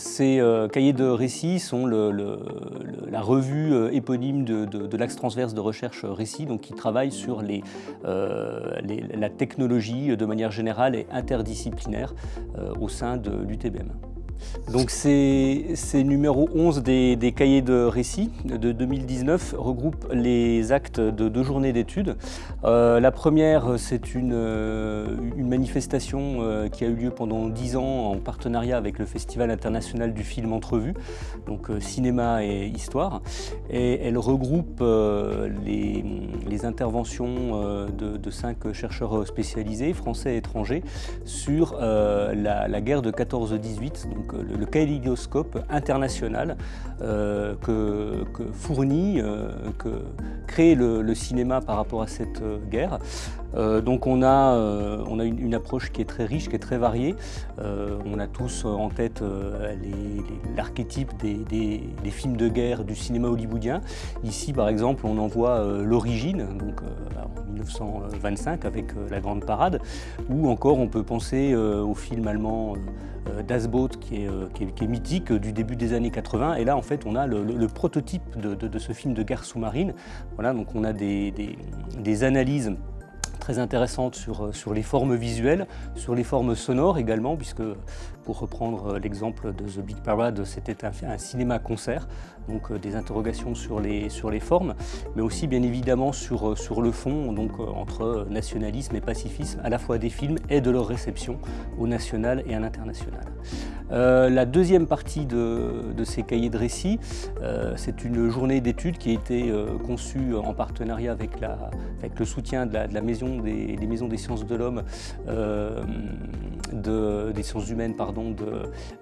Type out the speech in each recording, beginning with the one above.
Ces, euh, cahiers de récits sont la revue euh, éponyme de, l'axe transverse de recherche récit, donc qui travaille sur euh, la technologie de manière générale et interdisciplinaire au sein de l'UTBM. Donc ces, numéros 11 des, cahiers de récits de 2019 regroupent les actes de deux journées d'études. Euh, la première, c'est une, euh, manifestation euh, qui a eu lieu pendant dix ans en partenariat avec le Festival international du film Entrevue, donc cinéma et histoire. Et elle regroupe les, interventions de, cinq chercheurs spécialisés, français et étrangers, sur la, guerre de 14-18, le, le kaléidoscope international euh, que, fournit, euh, que crée le, cinéma par rapport à cette euh, guerre. donc on a, on a une, approche qui est très riche, qui est très variée. on a tous en tête l'archétype des, films de guerre du cinéma hollywoodien. Ici par exemple on en voit l'origine, donc en 1925 avec La Grande Parade, ou encore on peut penser au film allemand euh, Das Boot euh, qui est, mythique du début des années 80. Et là, en fait, on a le, prototype de, ce film de guerre sous-marine. Voilà, donc on a des, des analyses très intéressantes sur, sur les formes visuelles, sur les formes sonores également, puisque pour reprendre l'exemple de The Big Parade, c'était un, cinéma-concert, donc euh, des interrogations sur les, sur les formes, mais aussi bien évidemment sur, sur le fond, donc euh, entre nationalisme et pacifisme, à la fois des films et de leur réception au national et à l'international. Euh, la deuxième partie de, de, ces cahiers de récits, c'est une journée d'études qui a été conçue en partenariat avec, la, avec le soutien de la, maison des, maisons des sciences de l'homme, des sciences humaines, pardon,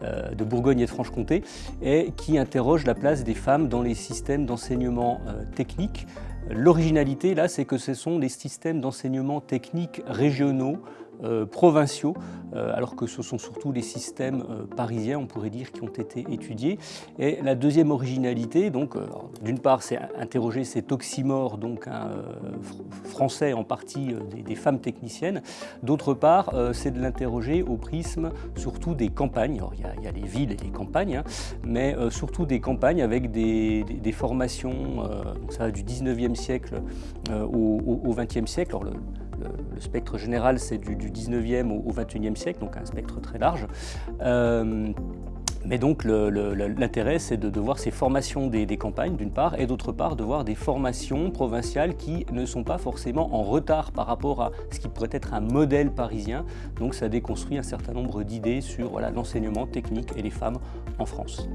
euh, de, Bourgogne et de Franche-Comté, et qui interroge la place des femmes dans les systèmes d'enseignement euh, technique. L'originalité, là, c'est que ce sont des systèmes d'enseignement technique régionaux euh, provinciaux, euh, alors que ce sont surtout les systèmes euh, parisiens, on pourrait dire, qui ont été étudiés. Et la deuxième originalité, donc, d'une part, c'est interroger cet oxymore, donc un français en partie des, femmes techniciennes. D'autre part, c'est de l'interroger au prisme surtout des campagnes. il, y a, les villes et les campagnes, hein, mais surtout des campagnes avec des, formations, donc ça va du 19e siècle au, 20e siècle. Alors, le, spectre général, c'est du, 19e au, 21e siècle, donc un spectre très large. Euh, mais donc l'intérêt, c'est de, voir ces formations des, campagnes, d'une part, et d'autre part, de voir des formations provinciales qui ne sont pas forcément en retard par rapport à ce qui pourrait être un modèle parisien. Donc ça déconstruit un certain nombre d'idées sur l'enseignement technique et les femmes en France.